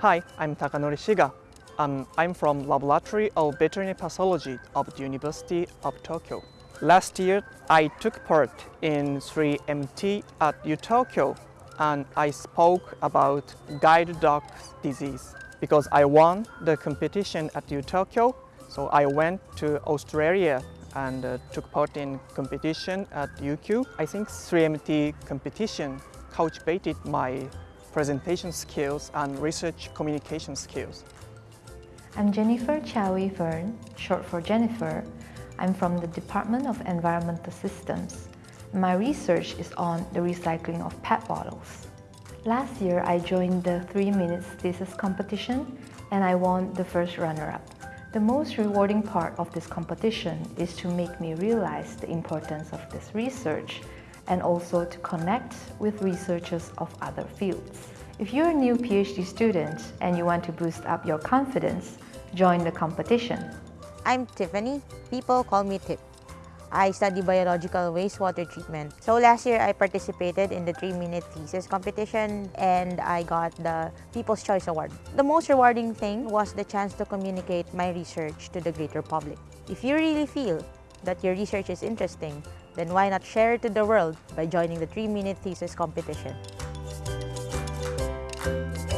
Hi, I'm Takanori Shiga. Um, I'm from Laboratory of Veterinary Pathology of the University of Tokyo. Last year, I took part in 3MT at UTokyo and I spoke about guide dog disease because I won the competition at UTokyo. So I went to Australia and uh, took part in competition at UQ. I think 3MT competition cultivated my presentation skills and research communication skills. I'm Jennifer Chowie Vern, short for Jennifer. I'm from the Department of Environmental Systems. My research is on the recycling of PET bottles. Last year, I joined the 3 Minutes Thesis competition and I won the first runner-up. The most rewarding part of this competition is to make me realize the importance of this research and also to connect with researchers of other fields. If you're a new PhD student and you want to boost up your confidence, join the competition. I'm Tiffany. People call me Tip. I study biological wastewater treatment. So last year I participated in the 3-minute thesis competition and I got the People's Choice Award. The most rewarding thing was the chance to communicate my research to the greater public. If you really feel that your research is interesting, then why not share it to the world by joining the 3-minute thesis competition? Yeah.